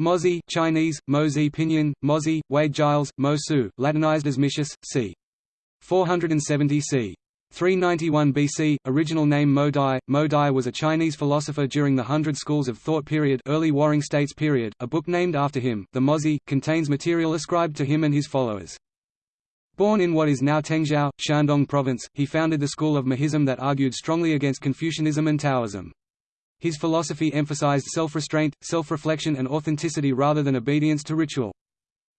Mozi Chinese, Mozi Pinyin, Mozi, Wade Giles, Mo Su, Latinized as Micius, c. 470 c. 391 BC, original name Mo Dai. Mo Dai was a Chinese philosopher during the Hundred Schools of Thought period early Warring States period. A book named after him, the Mozi, contains material ascribed to him and his followers. Born in what is now Tengzhou, Shandong Province, he founded the school of Mohism that argued strongly against Confucianism and Taoism. His philosophy emphasized self-restraint, self-reflection and authenticity rather than obedience to ritual.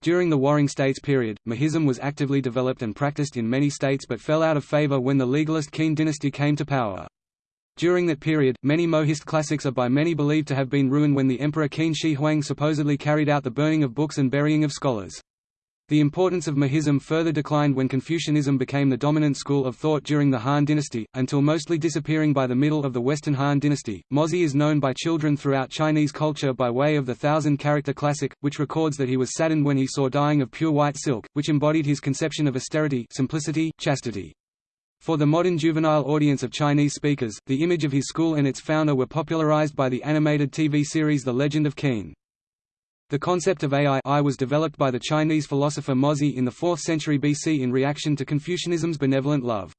During the Warring States period, Mohism was actively developed and practiced in many states but fell out of favor when the legalist Qin dynasty came to power. During that period, many Mohist classics are by many believed to have been ruined when the Emperor Qin Shi Huang supposedly carried out the burning of books and burying of scholars. The importance of Mohism further declined when Confucianism became the dominant school of thought during the Han dynasty, until mostly disappearing by the middle of the Western Han dynasty. Mozi is known by children throughout Chinese culture by way of the thousand-character classic, which records that he was saddened when he saw dyeing of pure white silk, which embodied his conception of austerity, simplicity, chastity. For the modern juvenile audience of Chinese speakers, the image of his school and its founder were popularized by the animated TV series The Legend of Qin. The concept of AI was developed by the Chinese philosopher Mozi in the 4th century BC in reaction to Confucianism's benevolent love.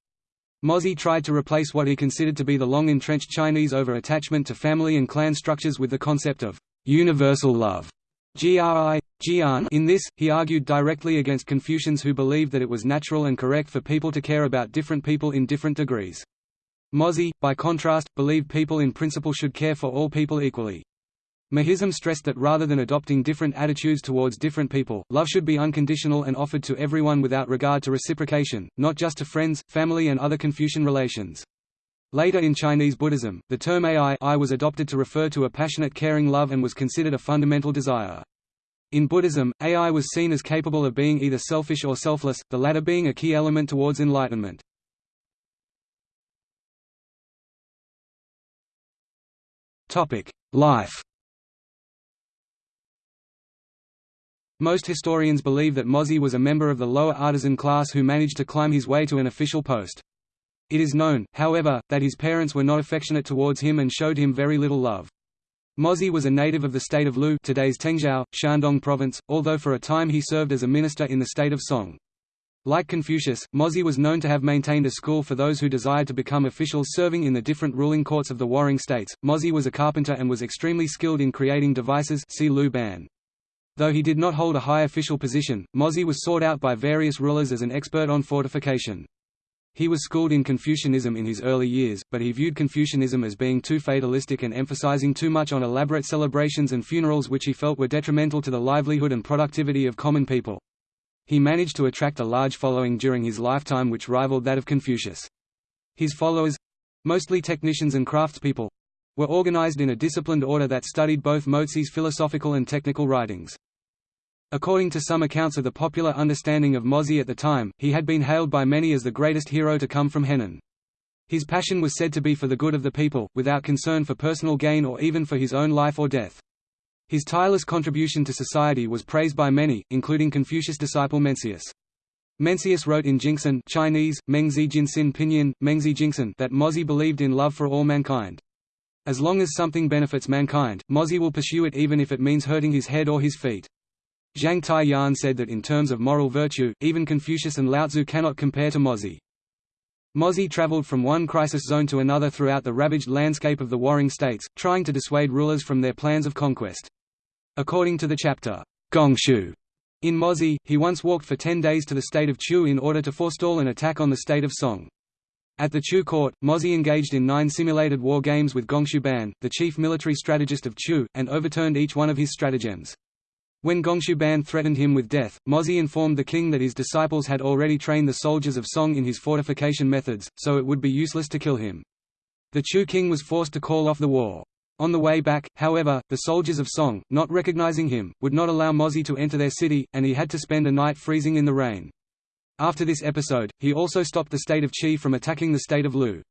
Mozi tried to replace what he considered to be the long-entrenched Chinese over-attachment to family and clan structures with the concept of universal love. GRI, Jian. In this, he argued directly against Confucians who believed that it was natural and correct for people to care about different people in different degrees. Mozi, by contrast, believed people in principle should care for all people equally. Mohism stressed that rather than adopting different attitudes towards different people, love should be unconditional and offered to everyone without regard to reciprocation, not just to friends, family and other Confucian relations. Later in Chinese Buddhism, the term ai was adopted to refer to a passionate caring love and was considered a fundamental desire. In Buddhism, ai was seen as capable of being either selfish or selfless, the latter being a key element towards enlightenment. Life Most historians believe that Mozi was a member of the lower artisan class who managed to climb his way to an official post. It is known, however, that his parents were not affectionate towards him and showed him very little love. Mozi was a native of the state of Lu today's Tengzhou, Shandong province, although for a time he served as a minister in the state of Song. Like Confucius, Mozi was known to have maintained a school for those who desired to become officials serving in the different ruling courts of the warring states. Mozi was a carpenter and was extremely skilled in creating devices see Lu Ban. Though he did not hold a high official position, Mozi was sought out by various rulers as an expert on fortification. He was schooled in Confucianism in his early years, but he viewed Confucianism as being too fatalistic and emphasizing too much on elaborate celebrations and funerals which he felt were detrimental to the livelihood and productivity of common people. He managed to attract a large following during his lifetime which rivaled that of Confucius. His followers—mostly technicians and craftspeople—were organized in a disciplined order that studied both Mozi's philosophical and technical writings. According to some accounts of the popular understanding of Mozi at the time, he had been hailed by many as the greatest hero to come from Henan. His passion was said to be for the good of the people, without concern for personal gain or even for his own life or death. His tireless contribution to society was praised by many, including Confucius disciple Mencius. Mencius wrote in Jingxin Chinese, Mengzi Jinxin Pinyin, Mengzi Jingxin that Mozi believed in love for all mankind. As long as something benefits mankind, Mozi will pursue it even if it means hurting his head or his feet. Zhang Tai-Yan said that in terms of moral virtue, even Confucius and Laotzu cannot compare to Mozi. Mozi traveled from one crisis zone to another throughout the ravaged landscape of the warring states, trying to dissuade rulers from their plans of conquest. According to the chapter, Gongshu, in Mozi, he once walked for ten days to the state of Chu in order to forestall an attack on the state of Song. At the Chu court, Mozi engaged in nine simulated war games with Gongshu Ban, the chief military strategist of Chu, and overturned each one of his stratagems. When Gongshu Ban threatened him with death, Mozi informed the king that his disciples had already trained the soldiers of Song in his fortification methods, so it would be useless to kill him. The Chu king was forced to call off the war. On the way back, however, the soldiers of Song, not recognizing him, would not allow Mozi to enter their city, and he had to spend a night freezing in the rain. After this episode, he also stopped the state of Qi from attacking the state of Lu.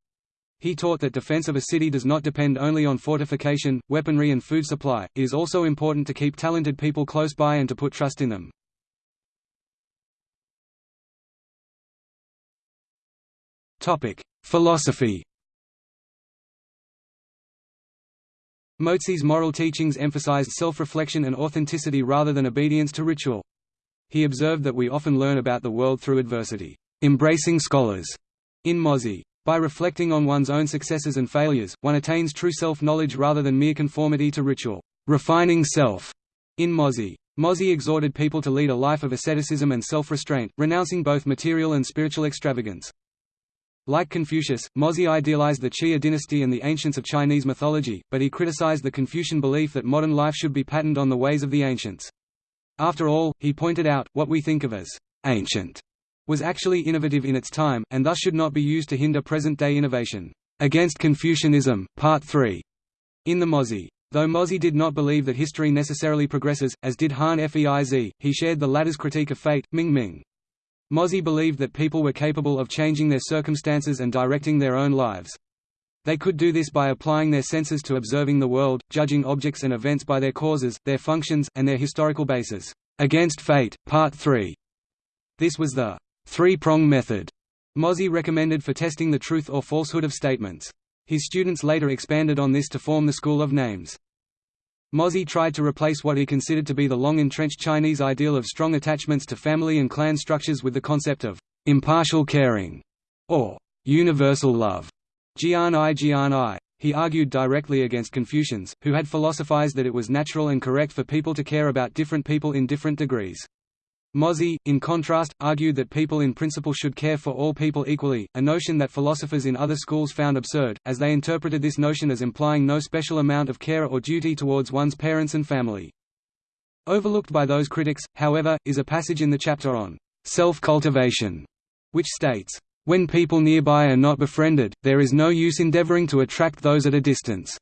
He taught that defense of a city does not depend only on fortification, weaponry and food supply, it is also important to keep talented people close by and to put trust in them. Philosophy Mozi's moral teachings emphasized self-reflection and authenticity rather than obedience to ritual. He observed that we often learn about the world through adversity, embracing scholars. In Mozi, by reflecting on one's own successes and failures, one attains true self-knowledge rather than mere conformity to ritual. Refining self. In Mozi, Mozi exhorted people to lead a life of asceticism and self-restraint, renouncing both material and spiritual extravagance. Like Confucius, Mozi idealized the Xia dynasty and the ancients of Chinese mythology, but he criticized the Confucian belief that modern life should be patterned on the ways of the ancients. After all, he pointed out, what we think of as ancient was actually innovative in its time, and thus should not be used to hinder present-day innovation. Against Confucianism, Part 3. In the Mozi. Though Mozi did not believe that history necessarily progresses, as did Han Feizi, he shared the latter's critique of fate, Ming Ming. Mozi believed that people were capable of changing their circumstances and directing their own lives. They could do this by applying their senses to observing the world, judging objects and events by their causes, their functions, and their historical basis. Against Fate, Part 3. This was the three-prong method Mozi recommended for testing the truth or falsehood of statements. His students later expanded on this to form the School of Names. Mozi tried to replace what he considered to be the long-entrenched Chinese ideal of strong attachments to family and clan structures with the concept of impartial caring, or universal love. Jian I. He argued directly against Confucians, who had philosophized that it was natural and correct for people to care about different people in different degrees. Mozi, in contrast, argued that people in principle should care for all people equally, a notion that philosophers in other schools found absurd, as they interpreted this notion as implying no special amount of care or duty towards one's parents and family. Overlooked by those critics, however, is a passage in the chapter on self-cultivation, which states, "...when people nearby are not befriended, there is no use endeavoring to attract those at a distance."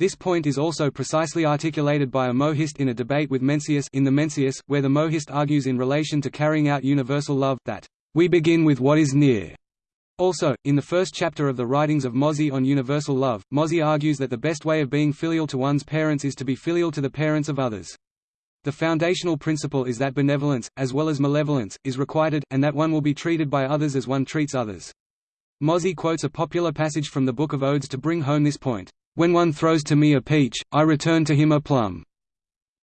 This point is also precisely articulated by a Mohist in a debate with Mencius in the Mencius, where the Mohist argues in relation to carrying out universal love, that, "...we begin with what is near." Also, in the first chapter of the writings of Mozi on universal love, Mozi argues that the best way of being filial to one's parents is to be filial to the parents of others. The foundational principle is that benevolence, as well as malevolence, is requited, and that one will be treated by others as one treats others. Mozi quotes a popular passage from the Book of Odes to bring home this point. When one throws to me a peach, I return to him a plum.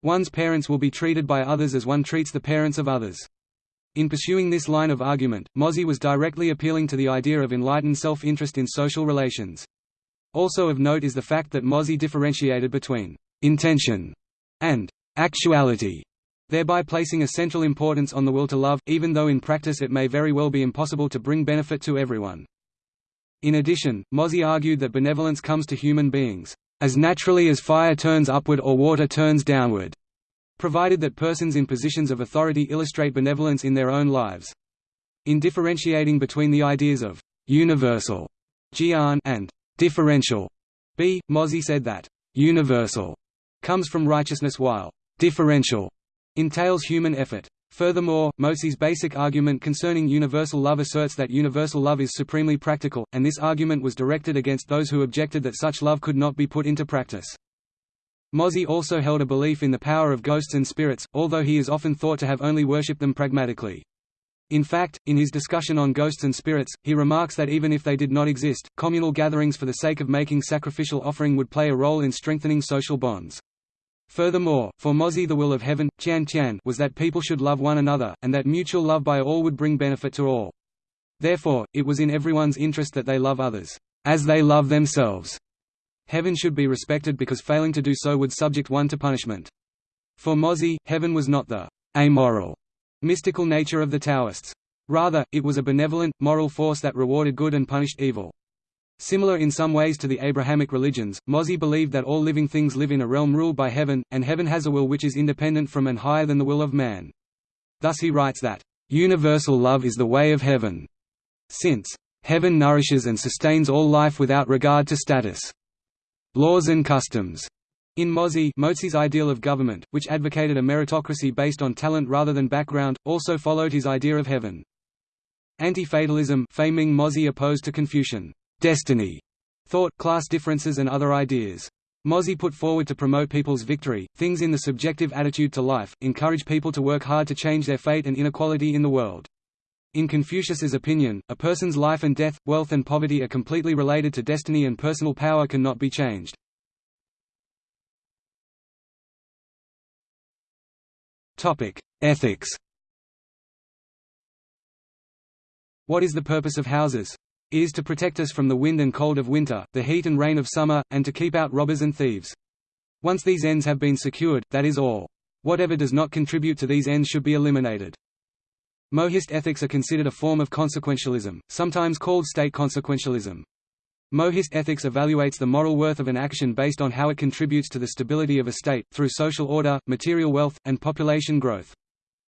One's parents will be treated by others as one treats the parents of others. In pursuing this line of argument, Mozi was directly appealing to the idea of enlightened self-interest in social relations. Also of note is the fact that Mozi differentiated between «intention» and «actuality», thereby placing a central importance on the will to love, even though in practice it may very well be impossible to bring benefit to everyone. In addition, Mozi argued that benevolence comes to human beings, "...as naturally as fire turns upward or water turns downward", provided that persons in positions of authority illustrate benevolence in their own lives. In differentiating between the ideas of «universal» and «differential» b. Mozi said that «universal» comes from righteousness while «differential» entails human effort. Furthermore, Mozi's basic argument concerning universal love asserts that universal love is supremely practical, and this argument was directed against those who objected that such love could not be put into practice. Mozi also held a belief in the power of ghosts and spirits, although he is often thought to have only worshipped them pragmatically. In fact, in his discussion on ghosts and spirits, he remarks that even if they did not exist, communal gatherings for the sake of making sacrificial offering would play a role in strengthening social bonds. Furthermore, for Mozi the will of heaven, Tian Tian was that people should love one another, and that mutual love by all would bring benefit to all. Therefore, it was in everyone's interest that they love others, as they love themselves. Heaven should be respected because failing to do so would subject one to punishment. For Mozi, heaven was not the amoral, mystical nature of the Taoists. Rather, it was a benevolent, moral force that rewarded good and punished evil. Similar in some ways to the Abrahamic religions, Mozi believed that all living things live in a realm ruled by heaven, and heaven has a will which is independent from and higher than the will of man. Thus he writes that, "...universal love is the way of heaven. Since, heaven nourishes and sustains all life without regard to status. Laws and customs." In Mozi Mozi's ideal of government, which advocated a meritocracy based on talent rather than background, also followed his idea of heaven. Anti-fatalism opposed to Confucian destiny, thought, class differences and other ideas. Mozi put forward to promote people's victory, things in the subjective attitude to life, encourage people to work hard to change their fate and inequality in the world. In Confucius's opinion, a person's life and death, wealth and poverty are completely related to destiny and personal power cannot be changed. Ethics What is the purpose of houses? It is to protect us from the wind and cold of winter, the heat and rain of summer, and to keep out robbers and thieves. Once these ends have been secured, that is all. Whatever does not contribute to these ends should be eliminated. Mohist ethics are considered a form of consequentialism, sometimes called state consequentialism. Mohist ethics evaluates the moral worth of an action based on how it contributes to the stability of a state, through social order, material wealth, and population growth.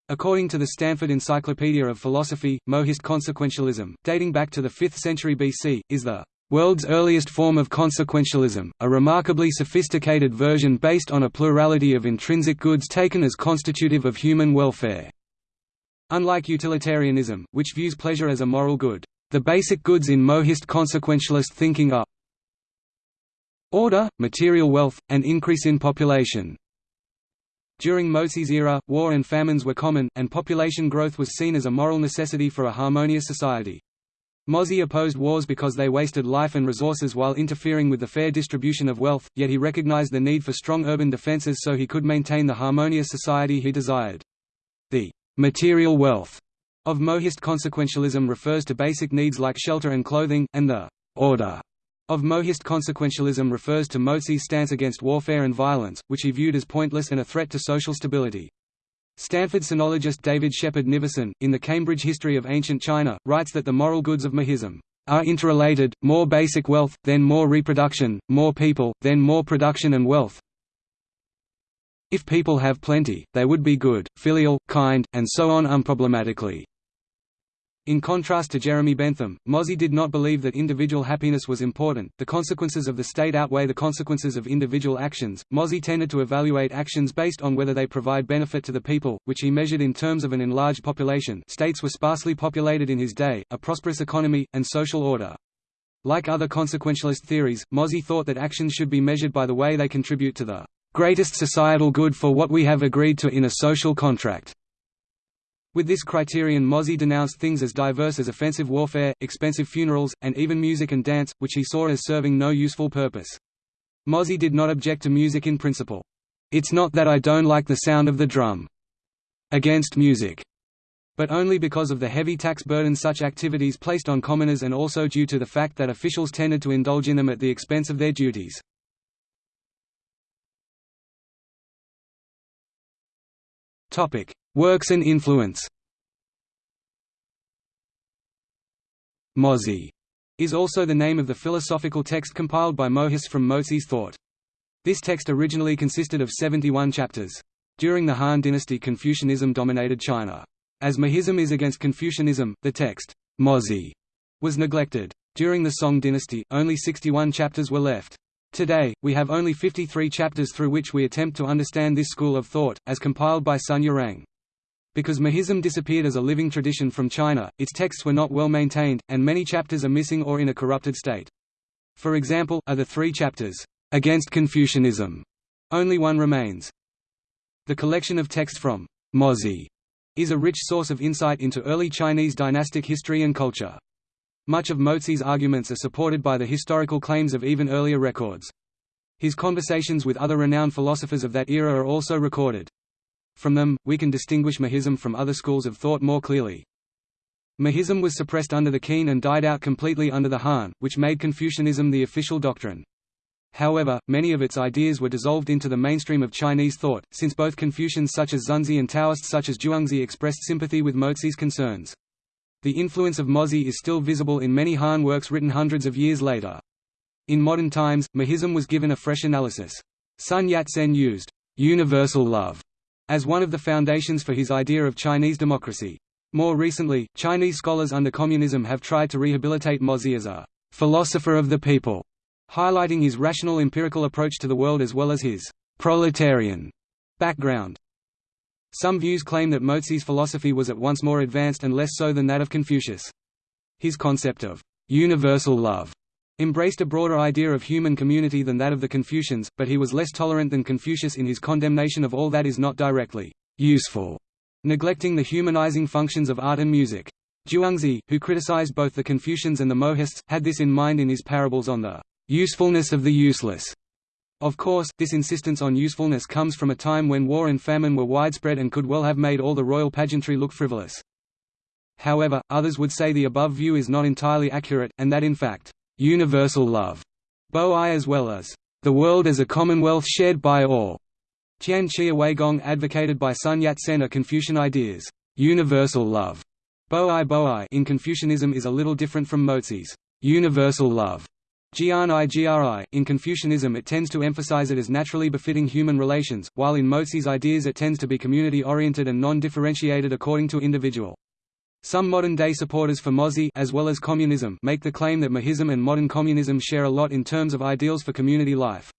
According to the Stanford Encyclopedia of Philosophy, Mohist consequentialism, dating back to the 5th century BC, is the world's earliest form of consequentialism, a remarkably sophisticated version based on a plurality of intrinsic goods taken as constitutive of human welfare. Unlike utilitarianism, which views pleasure as a moral good, the basic goods in Mohist consequentialist thinking are order, material wealth, and increase in population. During Mozi's era, war and famines were common, and population growth was seen as a moral necessity for a harmonious society. Mozi opposed wars because they wasted life and resources while interfering with the fair distribution of wealth, yet he recognized the need for strong urban defenses so he could maintain the harmonious society he desired. The material wealth of Mohist consequentialism refers to basic needs like shelter and clothing, and the order of Mohist consequentialism refers to Mozi's stance against warfare and violence, which he viewed as pointless and a threat to social stability. Stanford sinologist David Shepherd Nivison, in The Cambridge History of Ancient China, writes that the moral goods of Mohism are interrelated, more basic wealth, then more reproduction, more people, then more production and wealth. If people have plenty, they would be good, filial, kind, and so on unproblematically. In contrast to Jeremy Bentham, Mozi did not believe that individual happiness was important. The consequences of the state outweigh the consequences of individual actions. Mozi tended to evaluate actions based on whether they provide benefit to the people, which he measured in terms of an enlarged population. States were sparsely populated in his day, a prosperous economy, and social order. Like other consequentialist theories, Mozi thought that actions should be measured by the way they contribute to the greatest societal good for what we have agreed to in a social contract. With this criterion Mozi denounced things as diverse as offensive warfare, expensive funerals, and even music and dance, which he saw as serving no useful purpose. Mozi did not object to music in principle. It's not that I don't like the sound of the drum. Against music. But only because of the heavy tax burden such activities placed on commoners and also due to the fact that officials tended to indulge in them at the expense of their duties. Works and influence Mozi is also the name of the philosophical text compiled by Mohist from Mozi's thought. This text originally consisted of 71 chapters. During the Han dynasty Confucianism dominated China. As Mohism is against Confucianism, the text, Mozi, was neglected. During the Song dynasty, only 61 chapters were left. Today, we have only 53 chapters through which we attempt to understand this school of thought, as compiled by Sun Yirang. Because Mohism disappeared as a living tradition from China, its texts were not well maintained, and many chapters are missing or in a corrupted state. For example, are the three chapters, "'Against Confucianism' only one remains. The collection of texts from Mozi is a rich source of insight into early Chinese dynastic history and culture. Much of Mozi's arguments are supported by the historical claims of even earlier records. His conversations with other renowned philosophers of that era are also recorded. From them, we can distinguish Mohism from other schools of thought more clearly. Mohism was suppressed under the Qin and died out completely under the Han, which made Confucianism the official doctrine. However, many of its ideas were dissolved into the mainstream of Chinese thought, since both Confucians such as Xunzi and Taoists such as Zhuangzi expressed sympathy with Mozi's concerns. The influence of Mozi is still visible in many Han works written hundreds of years later. In modern times, Mohism was given a fresh analysis. Sun Yat-sen used universal love as one of the foundations for his idea of Chinese democracy. More recently, Chinese scholars under communism have tried to rehabilitate Mozi as a philosopher of the people, highlighting his rational empirical approach to the world as well as his proletarian background. Some views claim that Mozi's philosophy was at once more advanced and less so than that of Confucius. His concept of universal love embraced a broader idea of human community than that of the Confucians, but he was less tolerant than Confucius in his condemnation of all that is not directly useful, neglecting the humanizing functions of art and music. Zhuangzi, who criticized both the Confucians and the Mohists, had this in mind in his parables on the usefulness of the useless. Of course, this insistence on usefulness comes from a time when war and famine were widespread and could well have made all the royal pageantry look frivolous. However, others would say the above view is not entirely accurate, and that in fact, universal love, bo-i as well as the world as a commonwealth shared by all, Tian Chia Weigong advocated by Sun Yat-sen are Confucian ideas. Universal love bo-i bo-i in Confucianism is a little different from Mozi's universal love gri. In Confucianism it tends to emphasize it as naturally befitting human relations, while in Mozi's ideas it tends to be community-oriented and non-differentiated according to individual. Some modern-day supporters for Mozi as well as communism make the claim that Mohism and modern communism share a lot in terms of ideals for community life.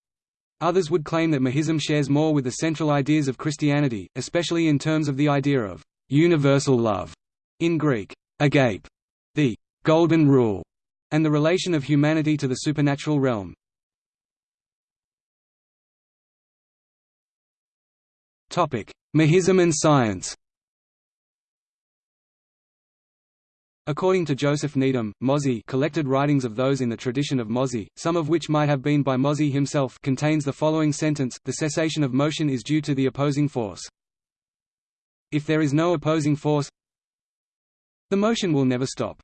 Others would claim that Mohism shares more with the central ideas of Christianity, especially in terms of the idea of universal love, in Greek, agape, the golden rule, and the relation of humanity to the supernatural realm. Mohism and science According to Joseph Needham, Mozi collected writings of those in the tradition of Mozi, some of which might have been by Mozi himself contains the following sentence, the cessation of motion is due to the opposing force. If there is no opposing force, the motion will never stop.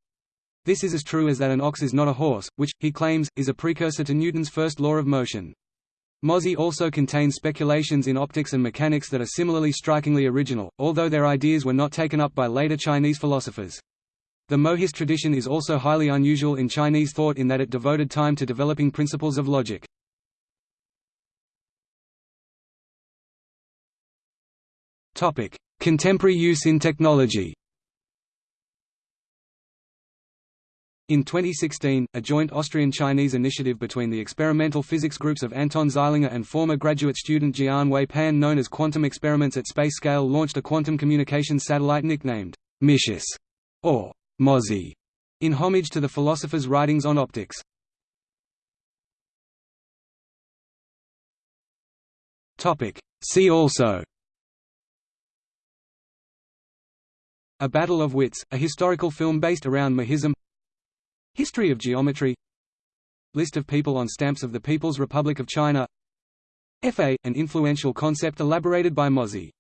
This is as true as that an ox is not a horse, which, he claims, is a precursor to Newton's first law of motion. Mozi also contains speculations in optics and mechanics that are similarly strikingly original, although their ideas were not taken up by later Chinese philosophers. The Mohist tradition is also highly unusual in Chinese thought in that it devoted time to developing principles of logic. Contemporary use in technology In 2016, a joint Austrian-Chinese initiative between the experimental physics groups of Anton Zeilinger and former graduate student Jian Wei Pan known as Quantum Experiments at Space Scale launched a quantum communications satellite nicknamed Micius, or Mozi, in homage to the philosopher's writings on optics. See also A Battle of Wits, a historical film based around Mohism History of geometry. List of people on stamps of the People's Republic of China. FA, an influential concept elaborated by Mozi